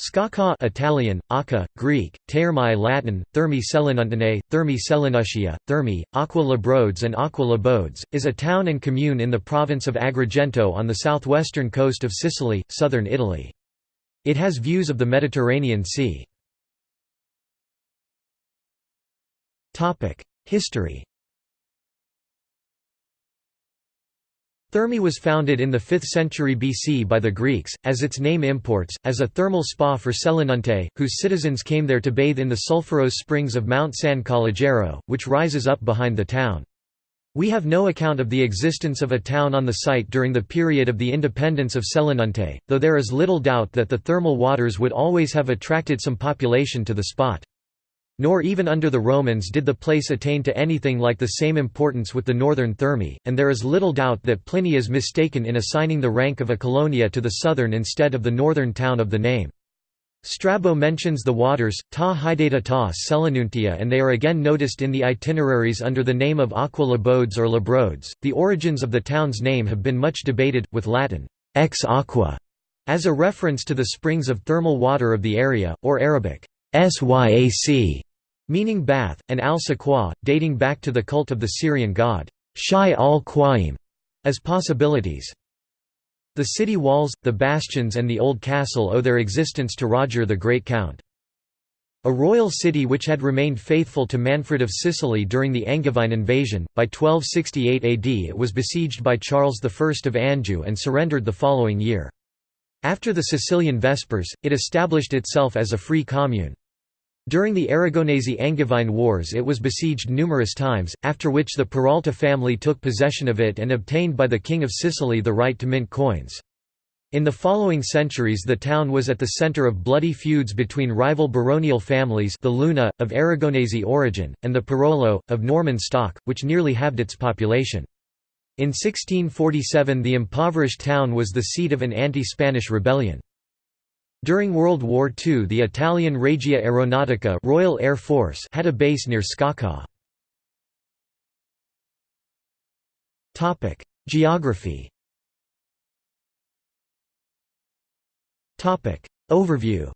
Sciacca Italian, Aka, Greek, Termai Latin, Thermi Selinuntine, Thermi Selinutia, Thermi, Aqua Labrodes and Aqua Labodes, is a town and commune in the province of Agrigento on the southwestern coast of Sicily, southern Italy. It has views of the Mediterranean Sea. History Thermi was founded in the 5th century BC by the Greeks, as its name imports, as a thermal spa for Selinunte, whose citizens came there to bathe in the sulphurous springs of Mount San Calogero, which rises up behind the town. We have no account of the existence of a town on the site during the period of the independence of Selinunte, though there is little doubt that the thermal waters would always have attracted some population to the spot. Nor even under the Romans did the place attain to anything like the same importance with the northern Thermi, and there is little doubt that Pliny is mistaken in assigning the rank of a colonia to the southern instead of the northern town of the name. Strabo mentions the waters, ta hydata ta Selinuntia and they are again noticed in the itineraries under the name of Aqua Labodes or Labrodes. The origins of the town's name have been much debated, with Latin, ex aqua, as a reference to the springs of thermal water of the area, or Arabic, syac, meaning bath, and al-Saqwa, dating back to the cult of the Syrian god, Shai al-Qaim, as possibilities. The city walls, the bastions and the old castle owe their existence to Roger the Great Count. A royal city which had remained faithful to Manfred of Sicily during the Angevine invasion, by 1268 AD it was besieged by Charles I of Anjou and surrendered the following year. After the Sicilian Vespers, it established itself as a free commune. During the Aragonese-Angevine Wars it was besieged numerous times, after which the Peralta family took possession of it and obtained by the King of Sicily the right to mint coins. In the following centuries the town was at the centre of bloody feuds between rival baronial families the Luna, of Aragonese origin, and the Perollo, of Norman stock, which nearly halved its population. In 1647 the impoverished town was the seat of an anti-Spanish rebellion. During World War II the Italian Regia Aeronautica Royal Air Force had a base near Sciacca. Geography Overview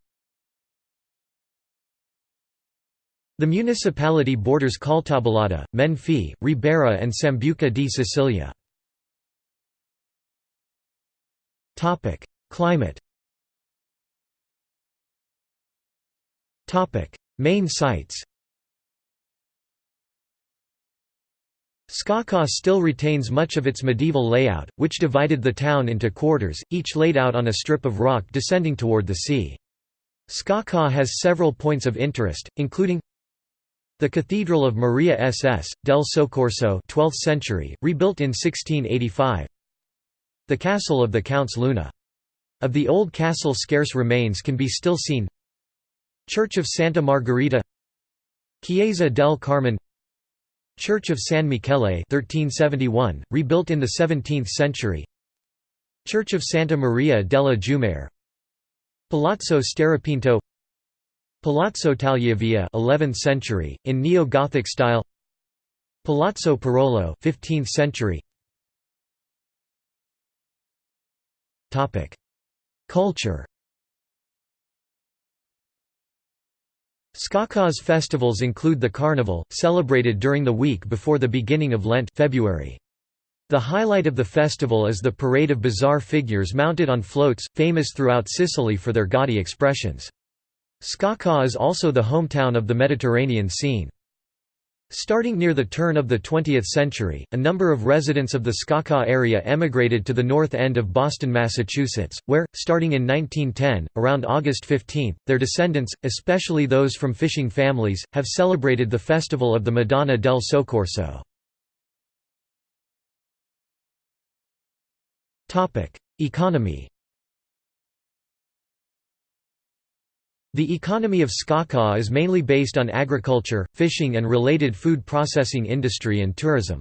The municipality borders Caltabellotta, Menfi, Ribera and Sambuca di Sicilia. Climate Main sites Sciacca still retains much of its medieval layout, which divided the town into quarters, each laid out on a strip of rock descending toward the sea. Sciacca has several points of interest, including the Cathedral of Maria SS, del Soccorso 12th century, rebuilt in 1685 The Castle of the Counts Luna. Of the old castle scarce remains can be still seen Church of Santa Margherita Chiesa del Carmine Church of San Michele 1371, rebuilt in the 17th century Church of Santa Maria della Giummare Palazzo Steripinto Palazzo Tagliavia 11th century, in neo-Gothic style Palazzo Perollo 15th century. Culture Sciacca's festivals include the Carnival, celebrated during the week before the beginning of Lent February. The highlight of the festival is the parade of bizarre figures mounted on floats, famous throughout Sicily for their gaudy expressions. Sciacca is also the hometown of the Mediterranean scene. Starting near the turn of the 20th century, a number of residents of the Sciacca area emigrated to the north end of Boston, Massachusetts, where, starting in 1910, around August 15, their descendants, especially those from fishing families, have celebrated the festival of the Madonna del Soccorso. Economy The economy of Sciacca is mainly based on agriculture, fishing and related food processing industry and tourism.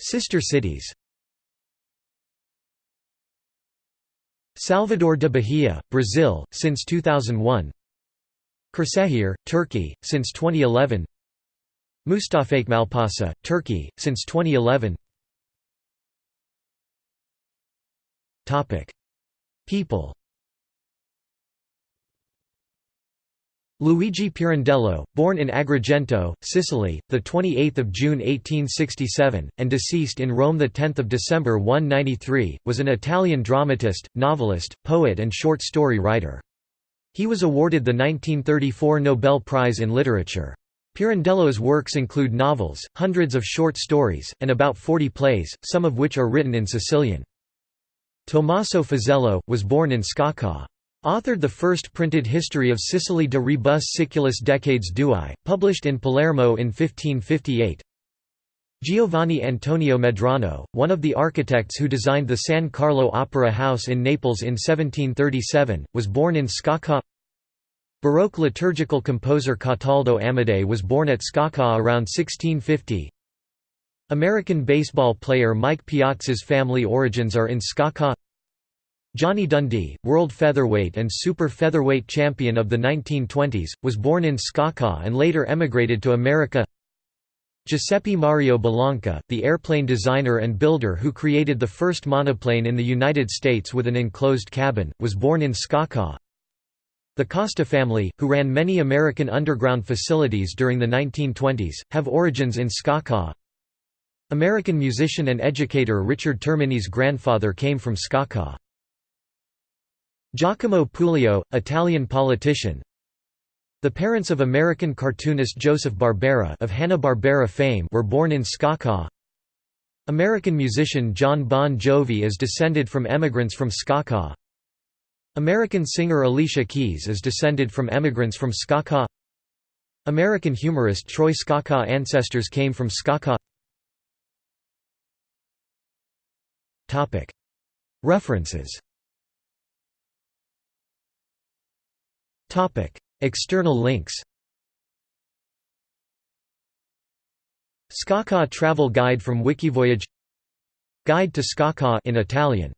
Sister cities. Salvador de Bahia, Brazil, since 2001 Kırşehir, Turkey, since 2011 Mustafakemalpaşa, Turkey, since 2011 People Luigi Pirandello, born in Agrigento, Sicily, 28 June 1867, and deceased in Rome 10 December 193, was an Italian dramatist, novelist, poet and short story writer. He was awarded the 1934 Nobel Prize in Literature. Pirandello's works include novels, hundreds of short stories, and about 40 plays, some of which are written in Sicilian. Tommaso Fazello, was born in Sciacca. Authored the first printed history of Sicily de rebus siculis decades dui, published in Palermo in 1558. Giovanni Antonio Medrano, one of the architects who designed the San Carlo Opera House in Naples in 1737, was born in Sciacca. Baroque liturgical composer Cataldo Amodei was born at Sciacca around 1650. American baseball player Mike Piazza's family origins are in Sciacca Johnny Dundee, world featherweight and super featherweight champion of the 1920s, was born in Sciacca and later emigrated to America. Giuseppe Mario Bellanca, the airplane designer and builder who created the first monoplane in the United States with an enclosed cabin, was born in Sciacca. The Costa family, who ran many American underground facilities during the 1920s, have origins in Sciacca. American musician and educator Richard Termini's grandfather came from Sciacca. Giacomo Puglio, Italian politician. The parents of American cartoonist Joseph Barbera of Hanna-Barbera fame were born in Sciacca. American musician Jon Bon Jovi is descended from emigrants from Sciacca. American singer Alicia Keys is descended from emigrants from Sciacca. American humorist Troy Scacca ancestors came from Sciacca References. External links. Sciacca travel guide from Wikivoyage. Guide to Sciacca in Italian